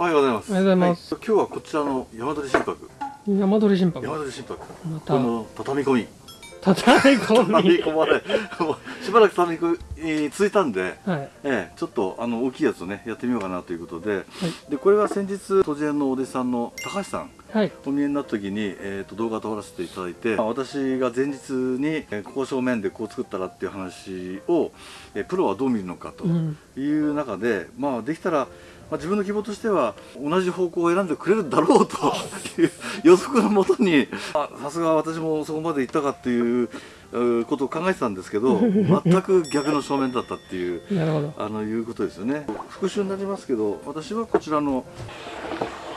はい、おはようございます。おはようございますはい今日はこちらの山鳥心拍。山鳥心拍山鳥心拍。またこの畳み込み。畳み込畳みみ込まれ。しばらく畳み込みに続いたんで。はいええ、ちょっとあの大きいやつをねやってみようかなということで、でこれは先日都園のお弟子さんの高橋さんはいお見えになった時に、えー、と動画撮らせていただいて、まあ私が前日に、えーここ正面でこう作ったらっていう話を、えープロはどう見るのかとうんいう中で、まあできたら、まあ、自分の希望としては同じ方向を選んでくれるだろうという予測のもとにあさすが私もそこまで行ったかっていううことを考えてたんですけど全く逆の正面だったっていう。あのいうことですよね復習になりますけど私はこちらの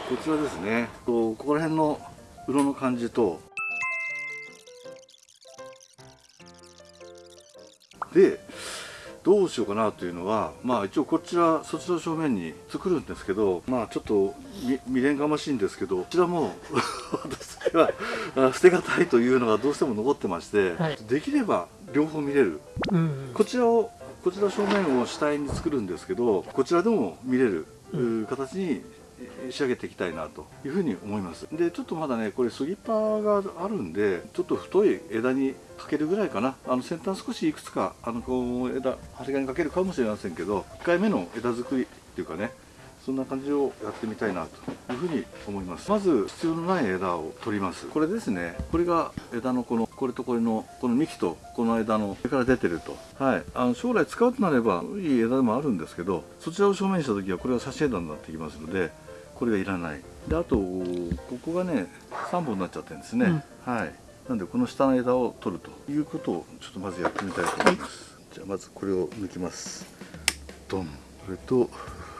こちらですねここら辺の色の感じとでどうしようかなというのはまあ一応こちらそちらを正面に作るんですけどまあちょっとみ未練がましいんですけどこちらも 私はあ捨てがたいというのがどうしても残ってまして、はい。できれば両方見れる。うんこちらをこちら正面を主体に作るんですけどこちらでも見れる、うう形にえ仕上げていきたいなというふうに思います。でちょっとまだねこれスギッパがあるんでちょっと太い枝にかけるぐらいかな。あの先端少しいくつかあのこう枝針金かけるかもしれませんけど1回目の枝作りっていうかねそんな感じをやってみたいなというふうに思います。まず必要のない枝を取ります。これですねこれが枝のこのこれとこれのこの幹とこの枝の上から出てると。はい。あの将来使うとなればいい枝でもあるんですけどそちらを正面にした時はこれは差し枝になってきますのでこれがいらない。であとここがね3本になっちゃってるんですね、はい。なんでこの下の枝を取るということをちょっとまずやってみたいと思います、じゃあまずこれを抜きます。ドン。これと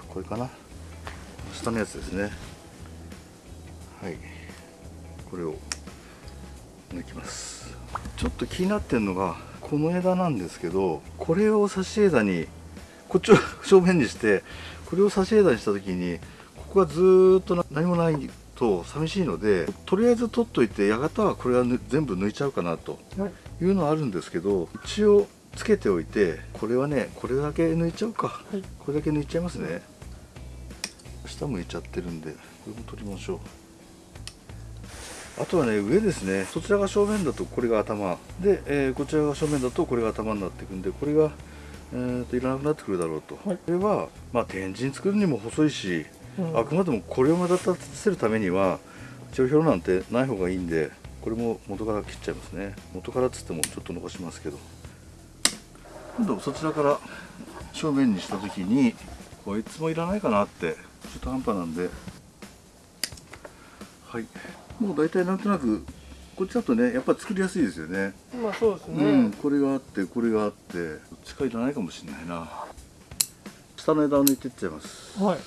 これかな。下のやつですね。はい。これを抜きます。ちょっと気になってるのがこの枝なんですけどこれを差し枝にこっちを正面にしてこれを差し枝にした時にここがずーっとな何もないと寂しいのでとりあえず取っといてやがたはこれはぬ全部抜いちゃうかなとはい。いうのはあるんですけど一応つけておいてこれはねこれだけ抜いちゃうか。はい。これだけ抜いちゃいますね。下向いちゃってるんでこれも取りましょう。あとはね上ですね。そちらが正面だとこれが頭。で、えーこちらが正面だとこれが頭になっていくんでこれが、えーといらなくなってくるだろうと、はい。これはまあ天神作るにも細いし、うんあくまでもこれを目立たせるためには帳票なんてない方がいいんでこれも元から切っちゃいますね。元からっつってもちょっと残しますけど。今度そちらから正面にした時にこいつもいらないかなって中途半端なんで。はい。もう大体なんとなくこっちだとねやっぱり作りやすいですよね。まあそうですうん。ねこれがあってこれがあってどっちかいらないかもしれないな。下の枝を抜いていっちゃいます。はい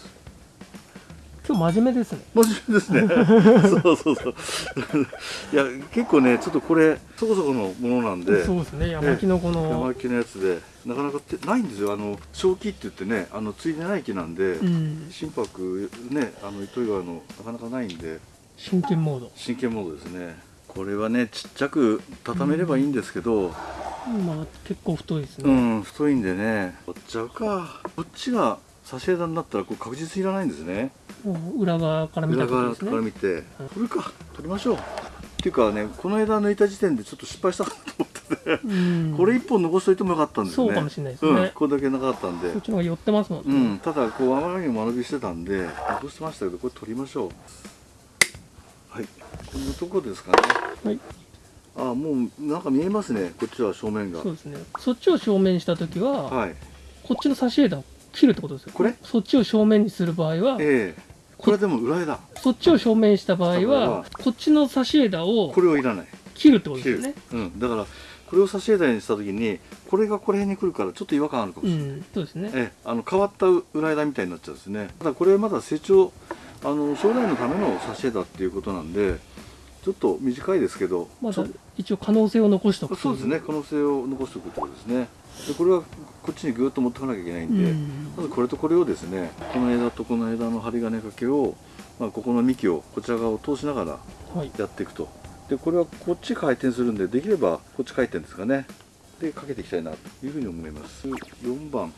今日真面目ですね。真面目ですね。そうそうそう。いや結構ねちょっとこれそこそこのものなんで。そうですね。山木のこ山の木のやつで。なかなかってないんですよ。あの小木って言ってねあのついでない木なんで、うん。心拍ねあの糸魚川のなかなかないんで。真剣モード。真剣モードですね。これはねちっちゃく畳めればいいんですけど、まあ結構太いですうねん太いんでね。取っちゃうか。こっちが差し枝になったらこう確実にいらないんですね。裏側から見た裏側から見て、これか取りましょう。っていうかねこの枝抜いた時点でちょっと失敗したかなと思ってて、うん。これ一本残しといてもよかったんですよね。そうかもしれないですね。うん、これだけなかったんで。こっちの方が寄ってますもんうねん、ただこうあまりにも間延びしてたんで残してましたけどこれ取りましょう。はい。こんなとこですかね。はい。あもうなんか見えますね。こっちは正面が。そうですね。そっちを正面にした時ははい。こっちの差し枝を切るってことですよ。これ？そっちを正面にする場合はええ。これはでも裏枝そっちを正面にした場合はは。こっちの差し枝をこれをいらない。切るってことですよね。うん、だからこれを差し枝にした時にこれがこれ辺に来るからちょっと違和感あるかもうしれない、ん。そうですね。ええ、あの変わった裏枝みたいになっちゃうんですね。ただこれまだ成長あの将来のための差し枝っていうことなんでちょっと短いですけど、まだ一応可能性を残しておくそうですね。可能性を残しておくってことですねでこれはこっちにぐーっと持ってかなきゃいけないんで、うん。まずこれとこれをですねこの枝とこの枝の針金掛けを、まあ、ここの幹をこちら側を通しながらはい。やっていくと。でこれはこっち回転するんでできればこっち回転ですかね。でかけていきたいなというふうに思います。4番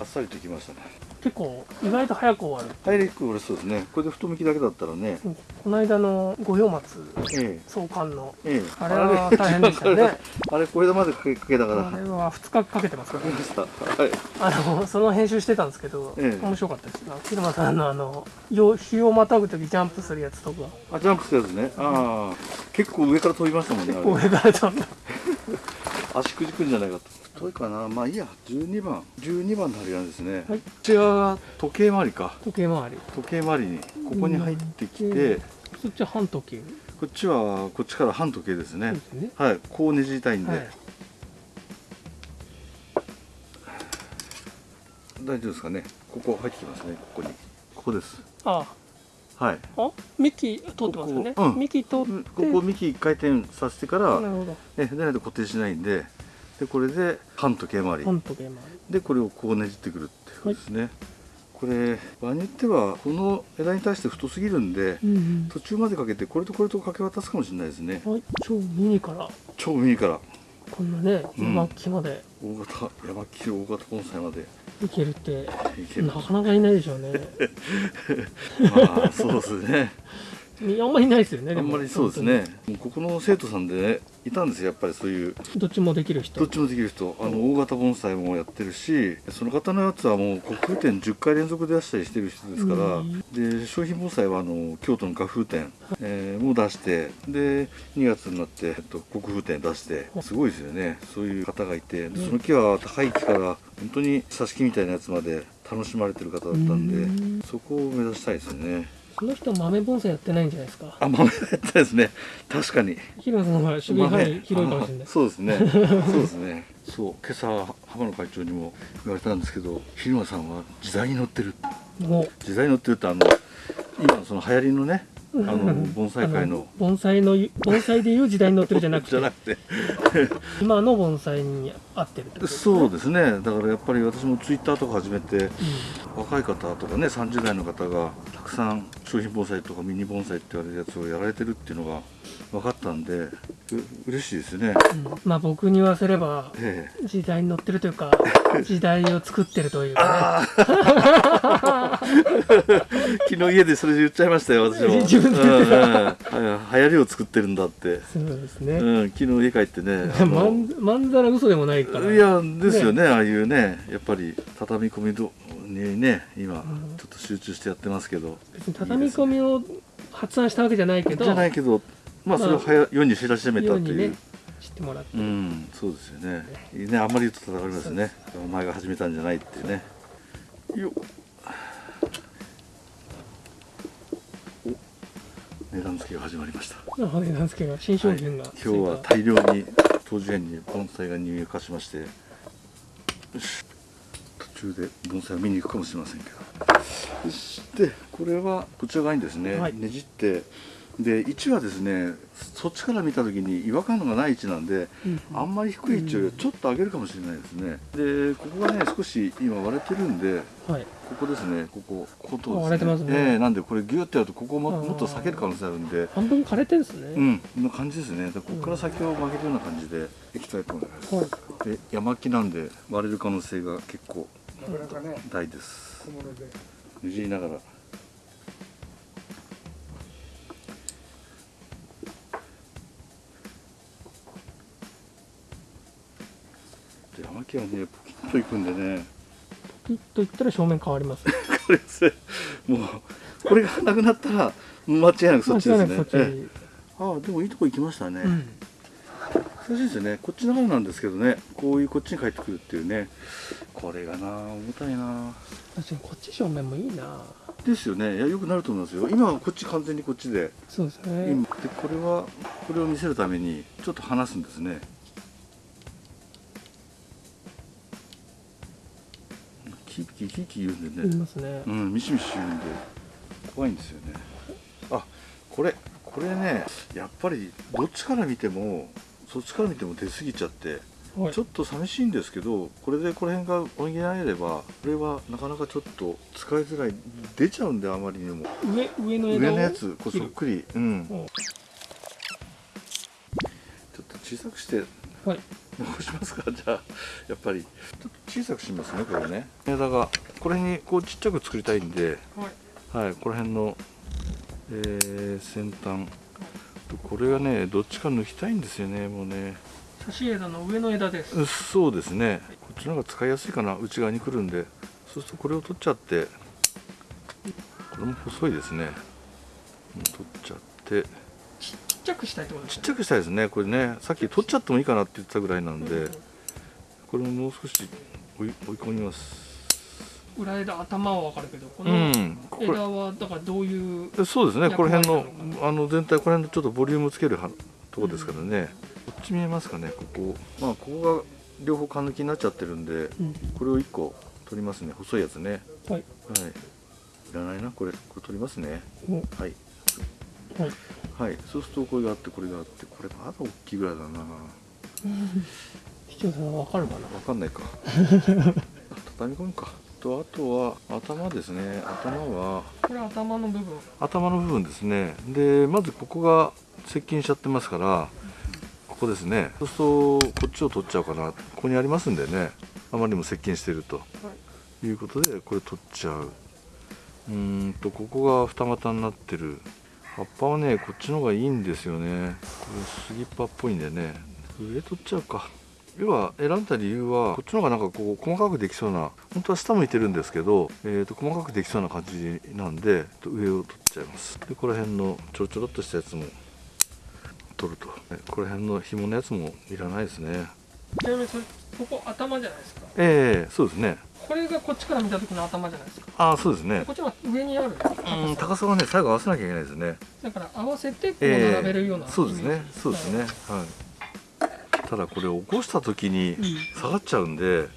あっさりときましたね結構意外と早く終わる。ハイレック俺そうですね。これで太巻きだけだったらね。うん。この間の五葉松え創刊の。ええ。えあれは大変でしたね。あれ小枝までかけかけたから。あれは2日かけてますからかけましたはい。あのその編集してたんですけど、ええ。面白かったです。な広間さんのあのよ日をまたぐ時ジャンプするやつとか。あジャンプしたやつね。ああ。結構上から飛びましたもんねあれ。上からちゃんと 足くじくんじゃないかと太いかな。まあいいや。12番。12番の針金ですね、はい。こちらが時計回りか。時計回り。時計回りにここに入ってきて、うん。そっちは半時計。こっちはこっちから半時計ですね、ですね。はい。こうねじりたいんで、はい。大丈夫ですかね。ここ入ってきますね。ここに。ここです。あ。はい。あ？幹通ってますよね。ここうん。幹通ここ幹1回転させてから、なるほど。ね、でないと固定しないんででこれで半時計回り。半時計回り。でこれをこうねじってくるっていうことですね、これ場合によってはこの枝に対して太すぎるんでうんうん。途中までかけてこれとこれと掛け渡すかもしれないですね。はい。超ミニから。超右から。こんなねうん。山木まで。大型山切大型盆栽まで。いけるってなかなかいないでしょうね。まあそうですねあんまりいないですよねあんまりそうですね。ここの生徒さんで、ね、いたんですよやっぱりそういう。どっちもできる人。どっちもできる人。あの大型盆栽もやってるしその方のやつはもう国風展10回連続で出したりしてる人ですから、うん。で商品盆栽はあの京都の画風展、えーも出してで2月になって、えっと、国風展出してすごいですよね。そういう方がいてでその木は高い木から本当に挿し木みたいなやつまで楽しまれてる方だったんでうん。そこを目指したいですよねその人豆盆栽やってないんじゃないですか？あ豆やったですね。確かに。広野さんの方が守備範囲広いかもしれないあそうですね。そうですね。そう。今朝浜野会長にも言われたんですけど昼間さんは時代に乗ってる。も時代に乗ってるってあの今のその流行りのねあうの 盆栽界あの盆栽の盆栽でいう時代に乗ってるじゃなく じゃなてくて。今の盆栽に合ってるってことですねそうですね。だからやっぱり私もツイッターとか始めて若い方とかね30代の方がたくさん商品盆栽とかミニ盆栽って言われるやつをやられてるっていうのが分かったんでう嬉しいですね。うん。うんまあ僕に言わせればええ。時代に乗ってるというか 時代を作ってるというか 昨日家でそれ言っちゃいましたよ私も。自分でうんうん。流行りを作ってるんだって、ねそうですね、うん、昨日家帰ってねあまのんまんざら嘘でもないから。いやですよね。ああいうねやっぱり畳み込みどにね今うん。ちょっと集中してやってますけど、別に畳み込みを発案したわけじゃないけど。じゃないけどまあそれをはや世に知らしめたという。ね知ってもらって、うんそうですよね。いいねあんまり言うと叩かれますね。お前が始めたんじゃないっていうね。よっ。お。値段付けが始まりました。なのでなんですけど新商品が、はい。今日は大量に当時園に盆栽が入荷しまして。よし。途中で盆栽を見に行くかもしれませんけど。そし。てこれはこちら側にですね、はい。ねじってで位置はですねそっちから見た時に違和感がない位置なんで、うんあんまり低い位置よりはちょっと上げるかもしれないですねでここがね少し今割れてるんではいここですねこここことですねあ割れてますねええなんでこれギュッてやるとここももっと避ける可能性あるんで半分枯れてんですね、うん、こんな感じですね。でここから先を曲げるような感じでいきたいと思います。はいで山木なんで割れる可能性が結構なかなかね、大です。小物で。ねじりながら。で山木はねポキッといくんでね。ピッといったら正面変わります。これですねもうこれがなくなったら間違いなくそっちですね。ええ。ああでもいいとこ行きましたね。うん。難しいですよねこっちの方なんですけどねこういうこっちに帰ってくるっていうねこれがな重たいな。確かにこっち正面もいいな。ですよね。いやよくなると思いますよ。今はこっち完全にこっちで,、そうですね。今でこれはこれを見せるためにちょっと離すんですねキーキーキーキー言うんで言いねますね。うんミシミシ言うんで怖いんですよね。あこれこれねやっぱりどっちから見てもそっちから見ても出過ぎちゃってはい。ちょっと寂しいんですけどこれでこの辺が補えればこれはなかなかちょっと使いづらい。出ちゃうんであまりにも。上上のやつこうそっくり。うん。うんちょっと小さくして。はい。こうしますか？じゃあやっぱり。ちょっと小さくしますねこれね。枝が。これにこうちっちゃく作りたいんで。はい。はいこの辺の、えー先端。これがねどっちか抜きたいんですよねもうね。差し枝の上の枝です。うそうですね。こっちの方が使いやすいかな内側に来るんで。そうするとこれを取っちゃって。これも細いですね。うん取っちゃってちちっちゃくしたいってことですちっちゃくしたいですね。これね。さっき取っちゃってもいいかなって言ってたぐらいなんで、これももう少し追い追い込みます。裏枝頭は分かるけどこうの枝はだからどういうそうですね。この辺のあの全体この辺のちょっとボリュームつけるはとこですからね、こっち見えますかね。ここ。まあここが両方缶抜きになっちゃってるんでうん。これを1個取りますね。細いやつね。はい。はい。いらないな。これこれ取りますね。お。はいはい。はい。そうするとこれがあってこれがあってこれまだ大きいぐらいだな。視聴者さん分かるかな？わかんないか。畳み込むか。とあとは頭ですね。頭はこれ頭の部分。頭の部分ですね。でまずここが接近しちゃってますからここですね。そうするとこっちを取っちゃおうかな。ここにありますんでね。あまりにも接近していると。はい。いうことでこれ取っちゃう。うーんとここが二股になってる葉っぱはねこっちの方がいいんですよね。これ杉っ葉っぽいんでね。上取っちゃうか。要は選んだ理由はこっちの方がなんかこう細かくできそうな本当は下向いてるんですけど、えー、と細かくできそうな感じなんで上を取っちゃいます。でこの辺のちょろちょろっとしたやつも取ると。この辺の紐のやつもいらないですね。ちなみにそれ。ここ頭じゃないですか。ええそうですね。これがこっちから見た時の頭じゃないですか。ああそうですね。こっちは上にあるうん高さはね最後合わせなきゃいけないですね。だから合わせてこうええ。並べるような、そうですね。そうですね。はい。ただこれ起こした時にうん。下がっちゃうんで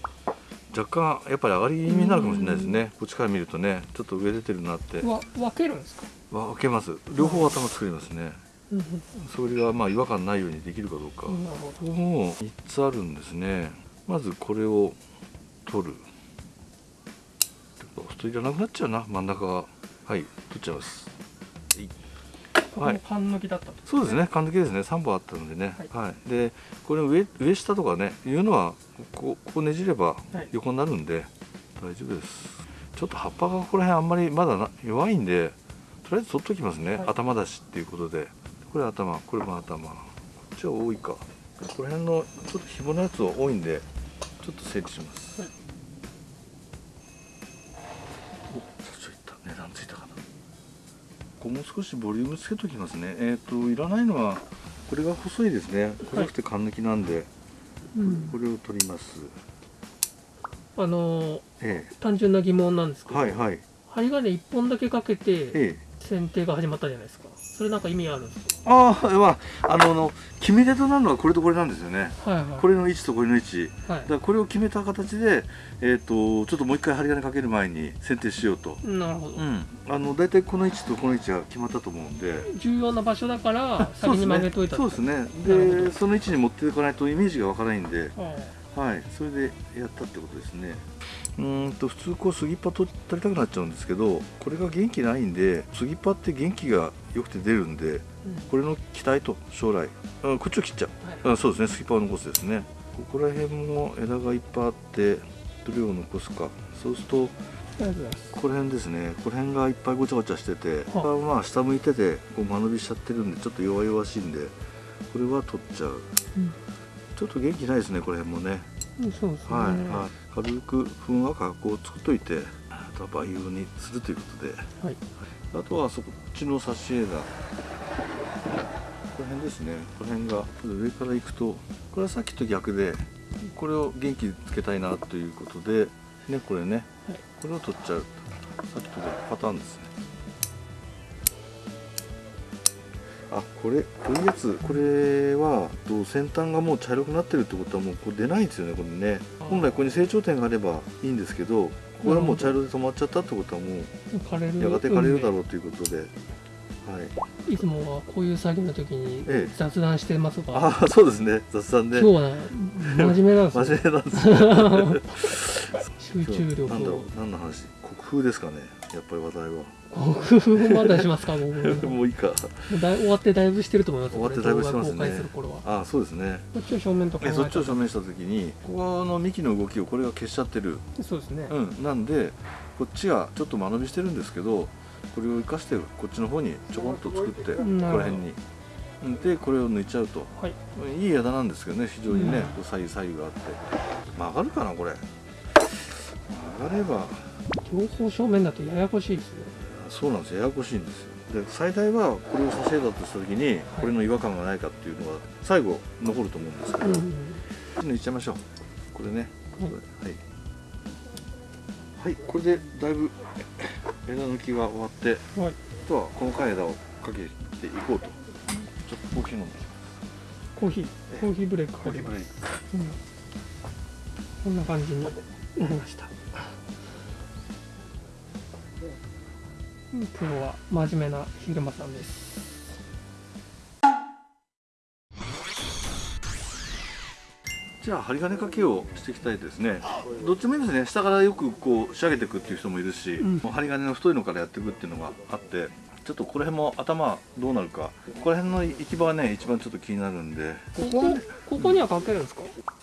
若干やっぱり上がり気味になるかもしれないですね。こっちから見るとねちょっと上出てるなって。わ分けるんですか、わ分けます。両方頭作りますね。うんそれがまあ違和感ないようにできるかどうか。うん、ここも3つあるんですねまずこれを取る。ちょっといらなくなっちゃうな。真ん中が。はい取っちゃいます。どここの缶抜きだったと、そうですね缶抜きですね。3本あったのでね。ははい、でこれ上上下とかねいうのはここここねじればはい。横になるんで大丈夫です。ちょっと葉っぱがここら辺あんまりまだな弱いんでとりあえず取っときますね、はい。頭だしっていうことで。これ頭これも頭。こっちは多いか。ここら辺のちょっと紐のやつは多いんでちょっと整理します、はいお社長いった。値段ついたかな。ここもう少しボリュームつけときますね。えっ、といらないのはこれが細いですね。細くて缶抜きなんで、うん。これを取ります。あのーえ単純な疑問なんですけど、えはいはい。針金1本だけかけてええ。剪定が始まったじゃないですかそれなんか意味あるんですああまああのあの決め手となるのはこれとこれなんですよね。かはいはい。これの位置とこれの位置はい。だからこれを決めた形で、えー、とちょっともう一回針金かける前に剪定しようと、なるほど、うん、あの大体この位置とこの位置が決まったと思うんで。重要な場所だから 先に曲げといたそうですね。でその位置に持っていかないとイメージがわからないんで。はい。はい。それでやったってことですね。うーんと普通こう杉っ葉取取りたくなっちゃうんですけどこれが元気ないんで杉っ葉って元気が良くて出るんでこれの期待と将来。あこっちを切っちゃう。はい。あそうですね。スキッパーを残すですね。ここら辺も枝がいっぱいあってどれを残すか。そうするとありがとうございます。この辺ですね。この辺がいっぱいごちゃごちゃしててまあ下向いててこう間延びしちゃってるんでちょっと弱々しいんでこれは取っちゃう。うん。ちょっと元気ないですねこの辺もね。うんそうですね、はい、はい、軽くふんわかこう作っといてあとは培養にするということで。はいあとはそこっちの差し枝この辺ですね。この辺が上から行くとこれはさっきと逆でこれを元気つけたいなということでねこれね、はい。これを取っちゃう。さっきと逆パターンですね。あこれこういうやつ。これはと先端がもう茶色くなってるってことはもうこれ出ないんですよねこれね。本来ここに成長点があればいいんですけどこれはもう茶色で止まっちゃったってことはもう枯れるやがて枯れるだうろうということで、はい、んいつもはこういう作業の時にええ。雑談してますが、ああそうですね。雑談で。今日は真面目なんです真よ面目なんですね 集中力なんだろう。を何の話？国風ですかねやっぱり話題は。5分まだしますか5分 もういいか。だい終わってだいぶしてると思います終わってだいぶしてますね。あそうですね。こっちを正面と考えそっちを正面した時にここの幹の動きをこれが消しちゃってる。そうですね、うん。なんでこっちがちょっと間延びしてるんですけどこれを生かしてこっちの方にちょこんと作ってここら辺に。うん。でこれを抜いちゃうと。はい。いい枝なんですけどね非常にね、うん。左右左右があって。曲がるかなこれ。曲がれば両方正面だとややこしいですねそうなんですややこしいんですよ。で最大はこれをさせだとした時にこれの違和感がないかっていうのが最後残ると思うんですけど、うん。抜いちゃいましょう。これね。うん。はい。はい。これでだいぶ枝抜きが終わってはい。あとは細かい枝をかけていこうと。ちょっとコーヒー飲んでコーヒー。コーヒーブレイクコーヒーブレイク。うん。こんな感じになりましたうんプロは真面目な昼間さんです。じゃあ針金かけをしていきたいですね。どっちもいいですね。下からよくこう仕上げていくっていう人もいるし、うん。もう針金の太いのからやっていくっていうのがあってちょっとここら辺も頭どうなるか。ここら辺の行き場はね一番ちょっと気になるんで。ここここにはかけるんですか？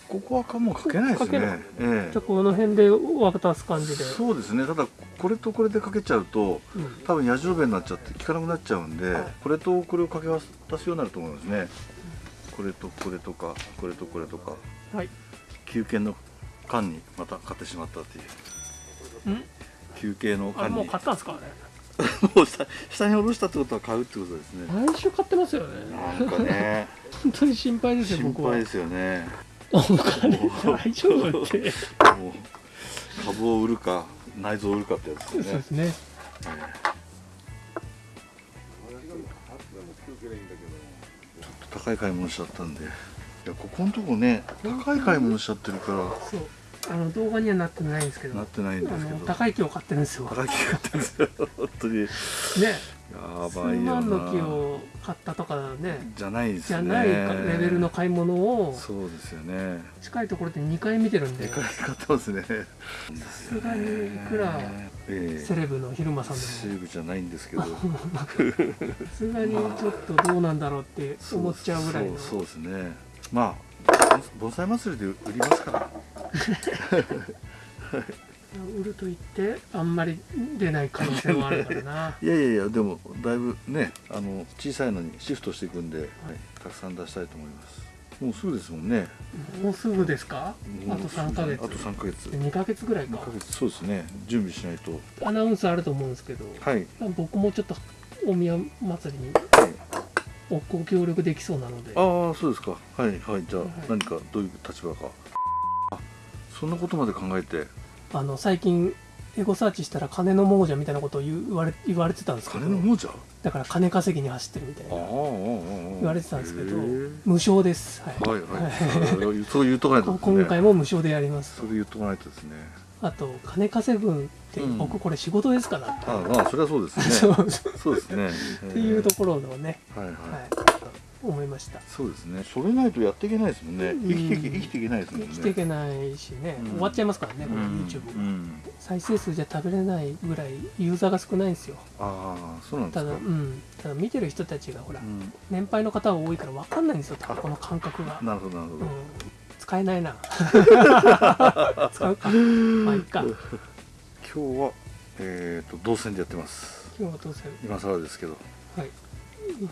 ここはかもうかけないですね。え。じゃあこの辺で渡す感じで。そうですね。ただこれとこれでかけちゃうとうん。多分矢印になっちゃって効かなくなっちゃうんで、はい。これとこれを掛け合わせようになると思いますね。これとこれとかこれとこれとか。はい。休憩の間にまた買ってしまったっていう。うん？休憩のあれもう買ったんですかあれ もう下下に下ろしたってことは買うってことですね。毎週買ってますよね。なんかね。本当に心配ですよ心配ですよね。お金大丈夫って。株を売るか内臓を売るかってやつそうですね。ですね高い買い物しちゃったんで。いやここのとこね高い買い物しちゃってるから。そう。あの動画にはなってないんですけど。なってないんあですけど。の高い木を買ってるんですよ。高い木買ってるんですよ。本当に。やね。数ばいよな。万の木を買ったとかね。じゃないですね。じゃないかレベルの買い物を。そうですよね。近いところで2回見てるんで。でかい買ってますね。さすがにいくらええ。セレブの昼間さんでセもーブじゃないんですけど。さすがにちょっとどうなんだろうって思っちゃうぐらいの。そうですね。まあ盆栽祭りで売りますから 売ると言ってあんまり出ない可能性もあるからな。いやいやいやでもだいぶねあの小さいのにシフトしていくんで、はい、たくさん出したいと思います。もうすぐですもんね。もうすぐですか？あともう3ヶ月。あと3ヶ月。2ヶ月ぐらい2かヶ月そうですね。準備しないと。アナウンスあると思うんですけどはい。僕もちょっと大宮祭りにおご協力できそうなので。ああそうですか。はいはい。じゃあ、はい。何かどういう立場か。あそんなことまで考えてあの最近エゴサーチしたら金の亡者みたいなことを言われ言われてたんですけど。金の亡者？だから金稼ぎに走ってるみたいな。言われてたんですけど無償です、はい。はいはい。そう言っとかないとね。今回も無償でやります。それ言っとかないとですね。あと金稼ぐってうん。僕これ仕事ですからって、ああまあそれはそうですね。そうですね。っていうところのね、はいはい、はい、思いました。そうですね。それないとやっていけないですもんね。うん。生きていけ生きていけないですもんね。生きていけないしね、うん。終わっちゃいますからねこれうん YouTube、うん。再生数じゃ食べれないぐらいユーザーが少ないんですよ。ああそうなんでただ,、すかうん、ただ見てる人たちがほら、うん。年配の方が多いから分かんないんですよ。この感覚が、なるほどなるほど、うん、使えないな。使うか。まあいいか。今日はえっ、と動線でやってます。今日はどうせ今更ですけど。はい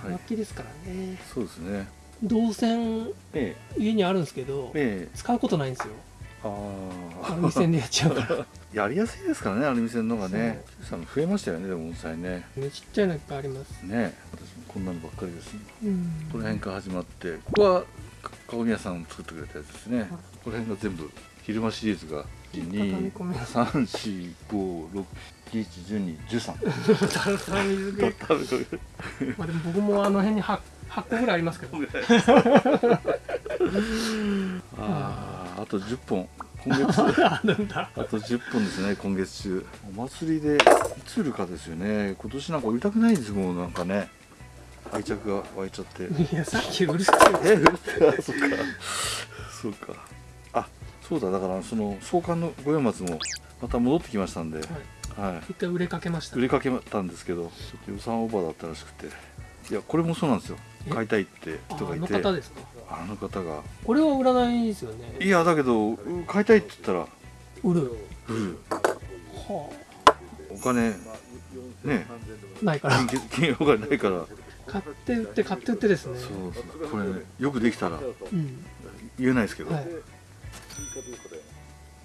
楽器ですからね、そうですね。動線え家にあるんですけどええ。え使うことないんですよ。あアルミ線でやっちゃうから。あ やりやすいですからねアルミ線の方がね。増えましたよねでも盆栽ね。ねちっちゃいのいっぱいあります。ね私もこんなのばっかりです。うん。この辺から始まってここはかかごみ屋さん作ってくれたやつですね。この辺が全部昼間シリーズが畳み込み12345671213たらたら水でまあでも僕もあの辺に 8, 8個ぐらいありますけど。あああと10本。今月。あと10本ですね今月中。お祭りでいつ売るかですよね。今年なんか売りたくないんですもうなんかね。愛着が湧いちゃって。いやさっきうるさいえ売るって。あそっか。そうか。あそうだだからその創刊の五葉松もまた戻ってきましたんで、はい。は一回売れかけました。い売りかけたんですけど予算オーバーだったらしくて。いやこれもそうなんですよ。え？買いたいってあ人がいて。あの方ですか？あの方が。これは売らないですよね。いやだけどうん買いたいって言ったら売るうんはお金ね。あないから。金金お金ないから。買って売って買って売ってですね。そうそう。これねよくできたらうん。言えないですけど、はい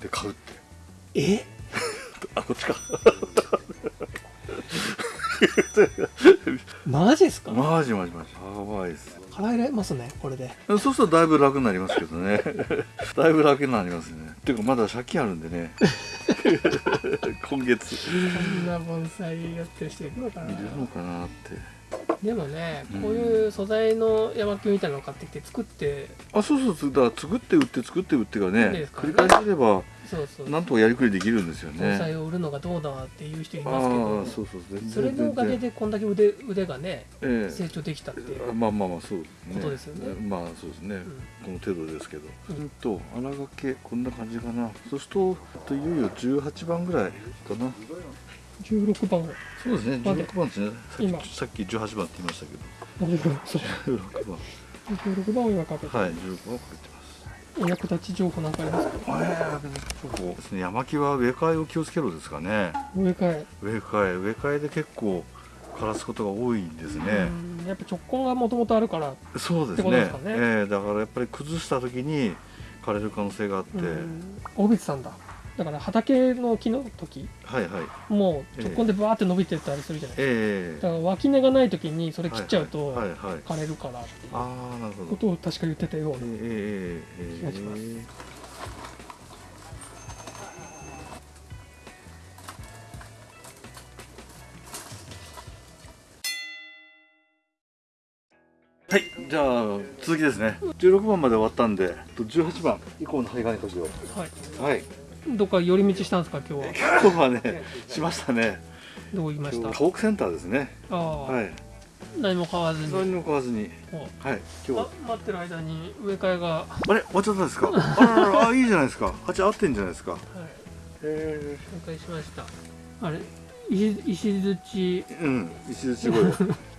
で。買うって。え？あこっちか。マジですか？マジマジマジ。やばいです。払えれますねこれで。そうするとだいぶ楽になりますけどね。だいぶ楽になりますね。ていうかまだ借金あるんでね。今月。こんな盆栽やってる人いるのかな？いるのかなってでもねうん。こういう素材の山木みたいなのを買ってきて作ってあそうそうそう。だから作って売って作って売ってがいいねですか？繰り返せればそうそう。なんとかやりくりできるんですよ盆栽ねを売るのがどうだっていう人いああますけどそうそうそれのおかげでこんだけ腕腕がねええ。成長できたっていう、まあまあまあそうですね。ことですよね。まあそうですね、うん。この程度ですけど、うん。それと穴掛けこんな感じかな。そうするといよいよ18番ぐらいかな16番。そうですね。まで16番ですね。さっ今。きさっき18番って言いましたけど。16番。16番。を今かけて、はい16番をかけてます。お役立ち情報なんかありますか？えー、そうですね。山木は植え替えを気をつけろですかね。植え替え。植え替え。植え替えで結構枯らすことが多いんですね、うん。やっぱ直根がもともとあるから。そうですってことでねすかね。ええ。だからやっぱり崩した時に枯れる可能性があって、うん。大渕さんだだから畑の木の時はいはい。もう直根でバーって伸びてったりするじゃないですええ。かだから脇根がない時にそれ切っちゃうと枯れるからっていうああなるほど。ことを確か言ってたようなええええええ。気がします。はいじゃあ続きですね。16番まで終わったんでと18番以降の針金箇所はい。はいどっか寄り道したんですか今日は？今日はねしましたね。どう言いました？トークセンターですね。ああ、はい。何も買わずに。何も買わずに。お。はい今日あ待ってる間に植え替えが、はあれ？終わっちゃったんですか？ああいいじゃないですか。鉢合ってんじゃないですか。い、へえ植え替えしました。あれ？石石槌うん石槌声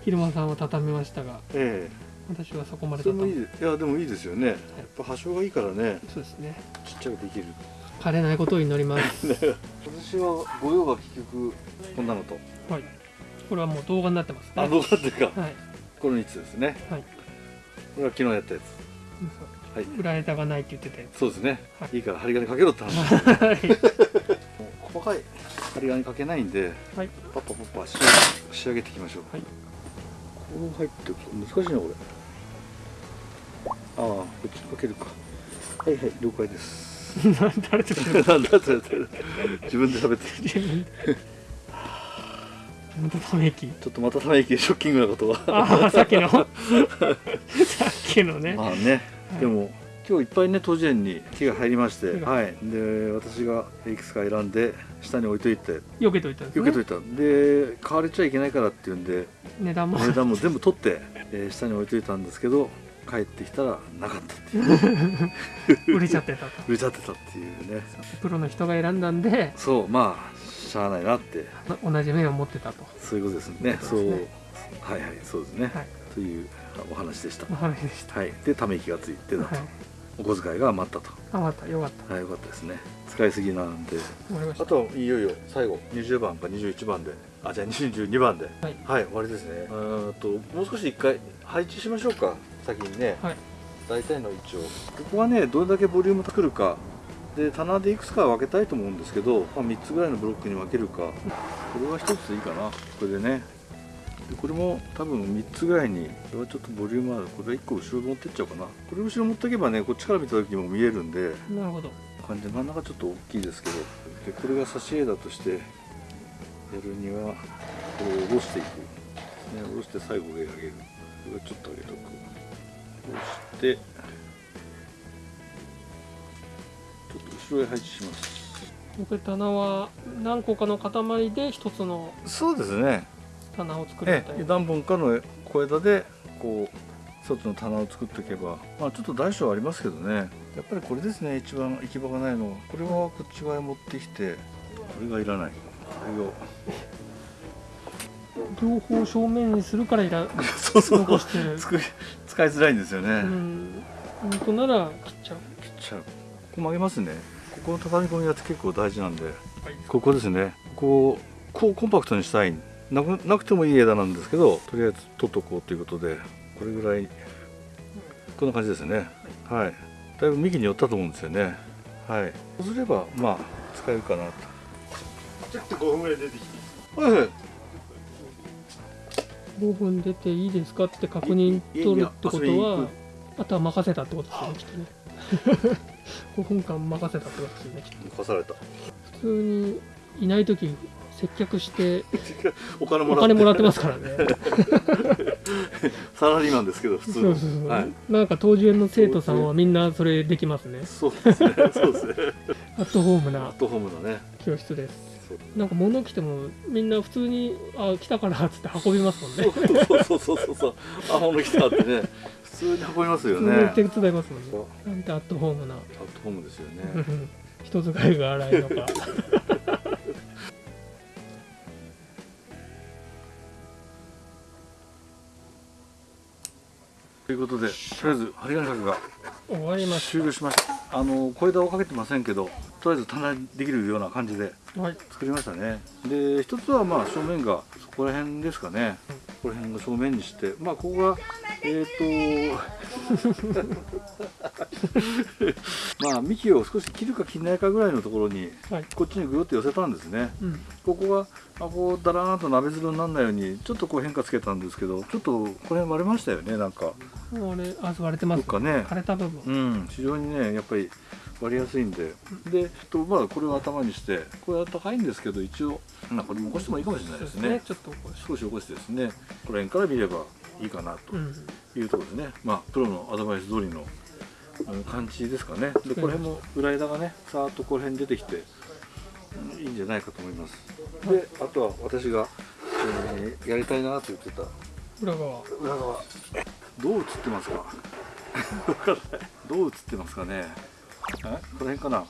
昼間さんは畳みましたが。え私はそこまえで畳むいいでいやでもいいですよね。やっぱ波長がいいからね。そうですね。ちっちゃくできる枯れないことを祈ります。私は御用が結局こんなのと。はい。これはもう動画になってますね。あどうだっていうかはい。この3つですね。はい。これは昨日やったやつ。はい。裏枝がないって言ってたやそうですね、はい。い、いから針金かけろって話つはい。細かい針金かけないんではい。パッパパッパ仕上げ仕上げていきましょう。はい。こう入って難しいなこれ。ああこっちかけるか。はいはい了解です誰と喋るなんだって自分で食べて自分でまたため息ちょっとまたため息ショッキングなことは。さっきの。さっきのね。まあね、はい。でも今日いっぱいね当時園に木が入りまして、はい、で私がいくつか選んで下に置いといて。避けといたんですね。避けといた、で買われちゃいけないからっていうんで値段も。値段も全部取って、えー下に置いといたんですけど帰ってきたらなかったっていう。売れちゃってたと。売れちゃってたっていうね。プロの人が選んだんでそうまあしゃあないなって。同じ目を持ってたと。そういうことですね。そそううですね。はいはいそうですね、はい。というお話でした。お話でした。はい。でため息がついてたと、はい。お小遣いが余ったと。あまた。よかった。はいよかったですね。使いすぎなんで。終わりました。あといよいよ最後。20番か21番で。あじゃあ22番で。はい。はい終わりですね。ともう少し一回配置しましょうか先にね、はい。大体の位置を。ここはねどれだけボリューム作るか。で棚でいくつか分けたいと思うんですけど、まあ、3つぐらいのブロックに分けるか。これは1ついいかな。これでね。でこれも多分3つぐらいにこれはちょっとボリュームある。これは1個後ろ持ってっちゃおうかな。これ後ろ持っておけばねこっちから見た時にも見えるんで。なるほど。感じで真ん中ちょっと大きいですけど。でこれが差し枝としてやるにはこれを下ろしていく、ね、下ろして最後上上げる。これはちょっと上げとく下ろしてちょっと後ろへ配置します。これ棚は何個かの塊で一つのそうですね。棚を作るみえたいな。え何本かの小枝でこう一つの棚を作っていけばまあちょっと大小ありますけどね。やっぱりこれですね一番行き場がないのは。これはこっち側へ持ってきてこれがいらない両方正面にするからいら そうそう。残してる。使いづらいんですよね、うん。本当なら切っちゃう。切っちゃう。ここ曲げますね。ここの畳み込みが結構大事なんで。ここですね。こここうコンパクトにしたい。なくなくてもいい枝なんですけどとりあえず取っとこうということで。これぐらいこんな感じですね。はい。だいぶ幹に寄ったと思うんですよね。はい。そうすればまあ使えるかなと。ちょっと5分ぐらい出てきてはいはい5分出ていいですかって確認取るってことはあとは任せたってことですよねきっとね。5分間任せたってことですよねきっと貸された。普通にいない時接客して お金もおらって。金もらってますからね。サラリーマンですけど普通の。そうそうそう、はい。なんか当時園の生徒さんはみんなそれできますね。そうですね。そうですね。アットホームなアットホームのね。教室ですなんか物来てもみんな普通に「あ来たから」っつって運びますもんね。そうそうそうそうそう。あ物来たってね。普通に運びますよ普ね手伝いますもんね。なんてアットホームな。アットホームですよね。う ん人使いが荒いのか。ということでとりあえず針金かけが終わりまし終了しました。あの小枝をかけてませんけどとりあえず棚にできるような感じで。たはい。作りましたね。で一つはまあ正面がそこら辺ですかね。ここら辺を正面にしてまあここがえっ、と まあ幹を少し切るか切らないかぐらいのところにはい。こっちにぐるっと寄せたんですね。うん。ここがあこうだらーんと鍋鶴にならないようにちょっとこう変化つけたんですけどちょっとこの辺割れましたよねなんか。あれあ割れてますどっかね。枯れた部分。うん。非常にねやっぱり割りやすいんで。でとまあこれを頭にしてこれは高いんですけど一応まあこれも起こしてもいいかもしれないですね。ちょっと少し起こしてですね。この辺から見ればいいかなとうん。いうところですね、まあプロのアドバイス通りのあの感じですかね。でこの辺も裏枝がねさーっとこの辺に出てきて、うんいいんじゃないかと思います。であとは私が、えーやりたいなと言ってた。裏側。裏側。どう映ってますか？どう映ってますかね？えこの辺かな？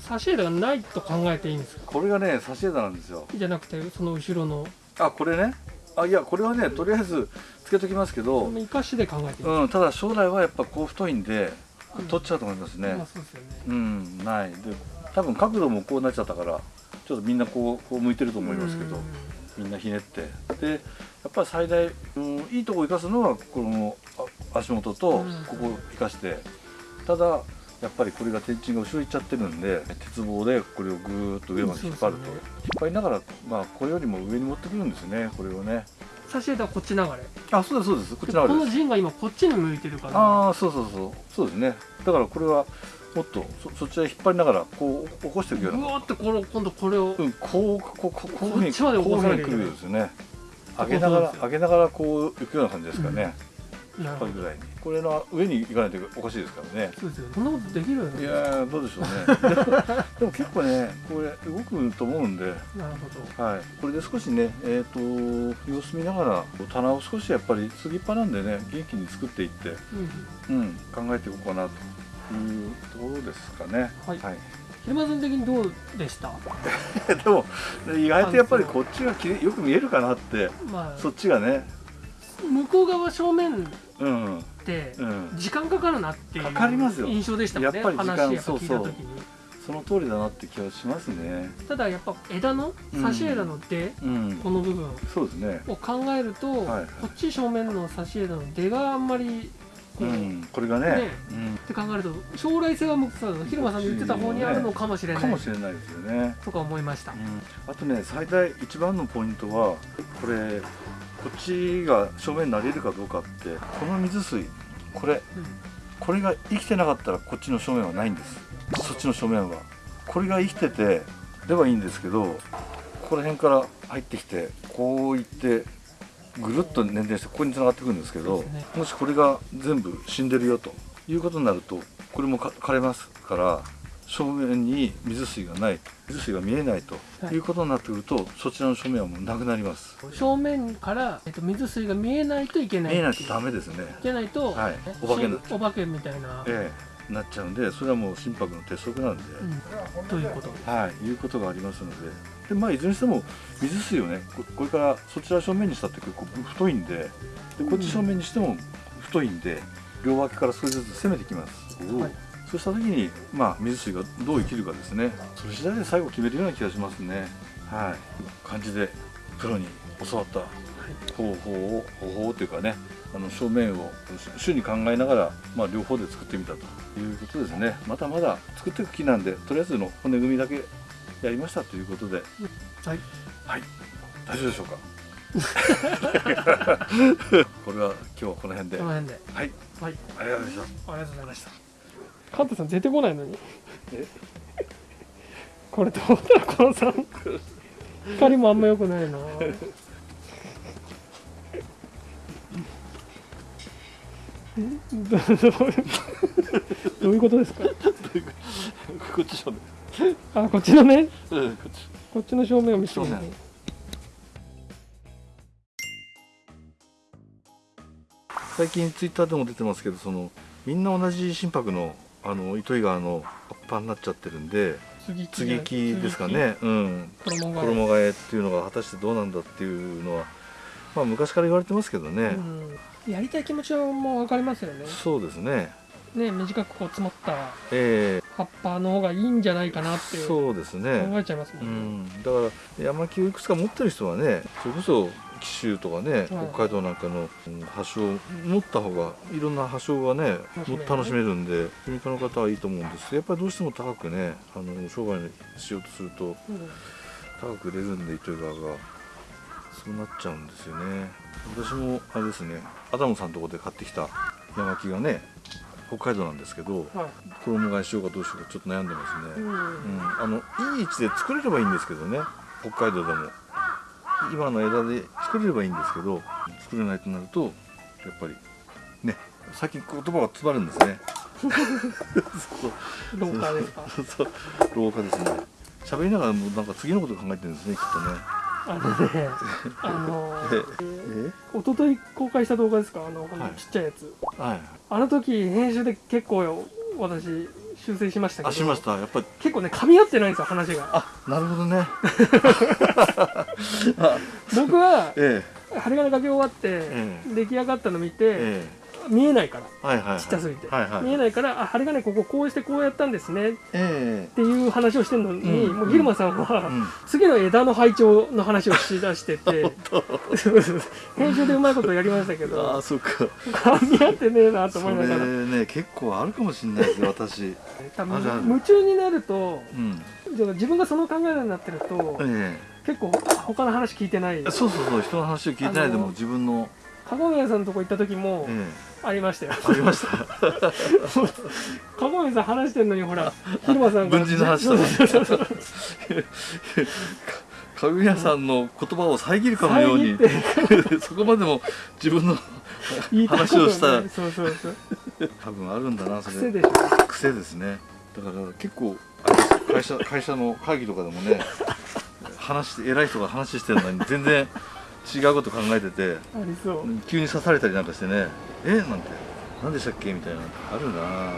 差し枝がないと考えていいんですか？これがね差し枝なんですよ。じゃなくてその後ろの。あこれね？あいやこれはねとりあえずつけときますけど、生かしで考えていいうん、ただ将来はやっぱこう太いんで取っちゃうと思いますね、まあそうですよね。うんない。で多分角度もこうなっちゃったからちょっとみんなこうこう向いてると思いますけどみんなひねって。でやっぱり最大、うん、いいとこ生かすのはこのあ足元とうん。ここ生かして。ただやっぱりこれが天鎮が後ろ行っちゃってるんで鉄棒でこれをぐーっと上まで引っ張ると、ね引っ張りながらまあこれよりも上に持ってくるんですねこれをね。差し枝はこっち流れあそうですそうです。こっちでこのあれですの陣が今こっちに向いてるから。ああそうそうそう。そうですね。だからこれはもっとそそっちへ引っ張りながらこう起こしていくような。ぐわーってこの今度これをうん、こうこうこうこういうふうにこっちまで起こさなきゃいけないこういうふうに来るですよね。上げながらそうげながらこう行くような感じですかね、なるほど。これぐらいにこれの上に行かないとおかしいですからね。そうですよこんなことできるいやーどうでしょうね。でも結構ねこれ動くと思うんで、なるほはい、これで少しねえっ、と様子見ながら棚を少しやっぱり継ぎっぱなんでね元気に作っていって、ど、うん、うん、考えていこうかなというところですかね。はい。はい。平間さん的にどうでした？でも意外とやっぱりこっちがきれよく見えるかなって。まあ。そっちがね。向こう側正面時間かかるなっていうかかりますよ。印象でしたもんねやっぱり時間話やっぱ聞いた時に。その通りだなって気はしますね。ただやっぱ枝の差し枝の出、うん。この部分そうですね。を考えると、はいこっち正面の差し枝の出があんまりこう、っうん。これがねねて考えると将来性は向くそう広間さんの言ってた方にあるのかもしれうん、ない。かもしれないですよね、とか思いました、あとね最大一番のポイントはこれこっちが正面になれるかどうかってこの水水これこれが生きてなかったらこっちの正面はないんです。そっちの正面は。これが生きててればいいんですけどここら辺から入ってきてこういってぐるっと捻転してここに繋がってくるんですけどもしこれが全部死んでるよということになるとこれもか枯れますから正面に水水がない水水が見えないとはい。いうことになってくると、そちらの正面はもうなくなります。正面から、えっと、水水が見えないといけない。見えないとダメですね。いけないと、はい。ねお化けお化けみたいな。えなっちゃうんでそれはもう心拍の鉄則なんで、うん、ということ。ではい。いうことがありますので。でまあいずれにしても水水をねここれからそちら正面にしたって結構太いんででこっち正面にしても太いんで両脇から少しずつ攻めてきます、はいそうした時にまあ水水がどう生きるかですね。それ次第で最後決めるような気がしますね。はい。感じでプロに教わった方法を方法というかねあの正面を主に考えながら、まあ、両方で作ってみたということですね。まだまだ作っていく気なんでとりあえずの骨組みだけやりましたということで。はい。はい。大丈夫でしょうか？これは今日はこの辺で。はいこの辺で。はい。はい。ありがとうございました。ありがとうございましたカンタさん出てこないのに。えこれどうだこのさん。光もあんま良くないな。んどどういうことですか？こっち正面あこっちのね？うんこっち。こっちの正面を見せてくださ最近ツイッターでも出てますけどそのみんな同じ心拍のあの糸魚川の葉っぱになっちゃってるんで次接ぎ木ですかね。うん。衣替え。っていうのが果たしてどうなんだっていうのはまあ昔から言われてますけどね、うん、やりたい気持ちはもう分かりますよね。そうですね。ね短くこう積もったえ葉っぱの方がいいんじゃないかなってそうですねえちゃいますもう。んね、んだから山木をいくつか持ってる人はねそれこそ紀州とかね、北海道なんかのうん葉書を持った方がいろんな葉書がね楽しめるね。楽しめるんで組家の方はいいと思うんです。けどやっぱりどうしても高くねあの商売にしようとするとうん。高く売れるんで糸魚川が。そうなっちゃうんですよね。私もあれですねアダムさんのところで買ってきた山木がね北海道なんですけどはい。衣替えしようかどうしようかちょっと悩んでますね、うん。うん、あのいい位置で作れればいいんですけどね北海道でも今の枝で作れればいいんですけど作れないとなるとやっぱりね最近言葉が詰まるんですね。廊下ですか？廊下ですね。喋りながらもうなんか次のこと考えてるんですねきっとね。あのね あのえ一昨日公開した動画ですか？あの、はい。ちっちゃいやつ。はい。あの時編集で結構私修正しましたけど。あしました。やっぱり。結構ね噛み合ってないんですよ話が。あなるほどね。僕はえ針金かけ終わって、え。出来上がったの見て、ええ見えないからえはいはいはい。ちっちゃすぎて、はいはい見えないからあ針金こここうしてこうやったんですね。っえ。ていう話をしてるのに、うん。もうギルマさんは、えうん。次の枝の配置の話をしだして て編集でうまいことやりましたけあどあそっか。噛み合ってねえなと思いながら。ね結構あるかもしれないですよ私。多分夢中になるとうん。自分がその考えになってるとえ結構他の話聞いてない。えそうそうそう人の話を聞いてないでも自分の、籠宮さんのとこ行った時もえありましたよ。えありました。籠宮さん話してんのにほらギルマさんが。軍人の話そうとそうそうそう。かぐやさんの言葉を遮るかのように そこまでも自分の話をした。ね。そうそうそう。多分あるんだなそれ。癖でしょ。癖ですね。だから結構会社会社の会議とかでもね話して偉い人が話してるのに全然違うこと考えてて急に刺されたりなんかしてねえなんて何でしたっけみたいなあるな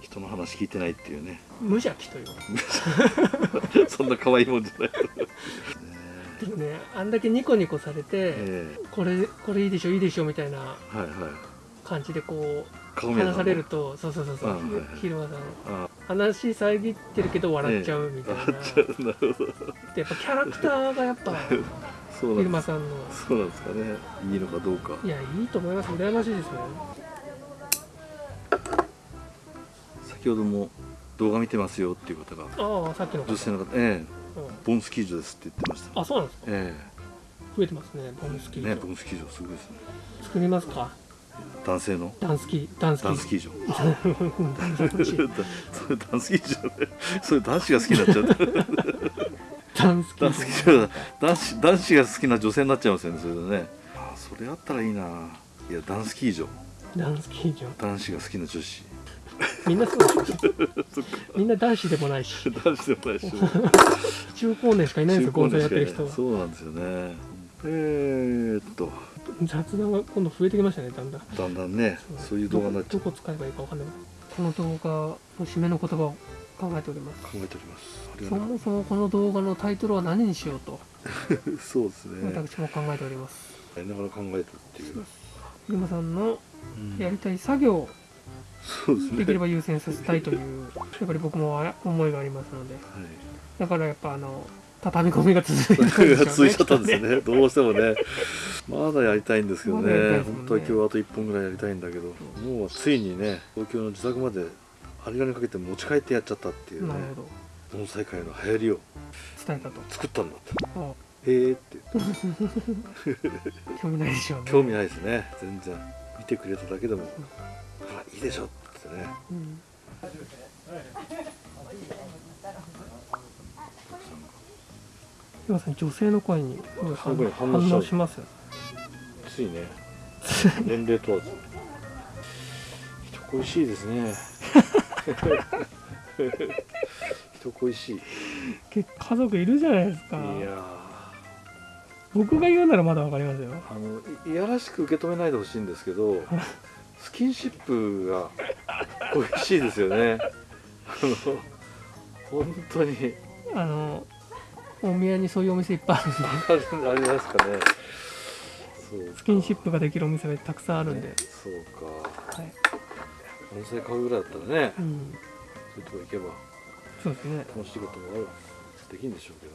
人の話聞いてないっていうね。無邪気という。そんな可愛いもんじゃない。でもねあんだけニコニコされて、えこれこれいいでしょいいでしょみたいなえはいはい。感じでこ顔見えたのう話されるとそうそうそうそう、うんはいはい。昼間さん。あ話遮ってるけど笑っちゃうみたいな、あなるほど。でやっぱキャラクターがやっぱ そうなんです。昼間さんの。そうなんですかね。いいのかどうか。いやいいと思います。羨ましいですね。先ほども動画見てますよっていう方が。ああさっきの方。女性の方。ええ。うん。ボンスキー場ですって言ってました。あそうなんですか。え増えてますねボンスキー場、えねボンスキー場すごいですね。作りますか？男性の？ダンスキー。ダンスキーダンスキー場。ダンスキーそれダンスキー場 ねそれ男子が好きになっちゃうダンスキダンスキー。ー場だ男子男子が好きな女性になっちゃいますよねそれでね。あそれあったらいいな。いやダンスキー場ダンスキー場男子が好きな女子。みんなそう みんな男子でもないし。男子でもないし。中高年しかいないんですよ合成やってる人は。そうなんですよね。えー、っと。雑談が今度増えてきましたねだんだん。だんだんねそういう動画になっちゃどこ使えばいいかわかんない。この動画の締めの言葉を考えております。考えております。そもそもこの動画のタイトルは何にしようと そうですね。私も考えております。やりながら考えてるっていう、ゆまさんのうん。やりたい作業をそうですね。できれば優先させたいという やっぱり僕もあ思いがありますので。はい。だからやっぱあの畳み込みが続いてるん続いちゃったんですね。どうしてもね。まだやりたいんですけどね。ですもんね。本当は今日あと1本ぐらいやりたいんだけど。もうついにね東京の自宅まで針金かけて持ち帰ってやっちゃったっていうね。なるほど。盆栽界の流行りを伝えたと。作ったんだって。あへえって興味ないでしょうね。興味ないですね。全然。見てくれただけでもあいいでしょってね。うん。ゆまさん女性の声に反応しますついね。年齢問わず。人恋しいですね 人恋しい。家族いるじゃないですか。やー。僕が言うならまだわかりますよ。あのいいやらしく受け止めないでほしいんですけど スキンシップが恋しいですよね。あの本当に。あの大宮にそういうお店いっぱいあるんで。ありますかね。そうスキンシップができるお店がたくさんあるんで、そうか。はい温泉買うぐらいだったらねうん、そういうとこ行けばそうですね、楽しいこともあるできるんでしょうけど。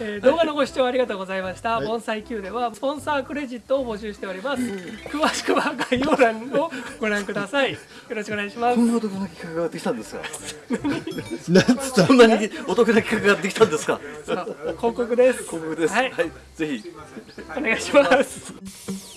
えー動画のご視聴ありがとうございました、はい。盆栽 Q ではスポンサークレジットを募集しております。詳しくは概要欄をご覧ください。よろしくお願いします。こんなお得な企画ができたんですか？そんなにお得な企画ができたんですか？さあ広告です。広告です。はい。はい、ぜひ。お願いします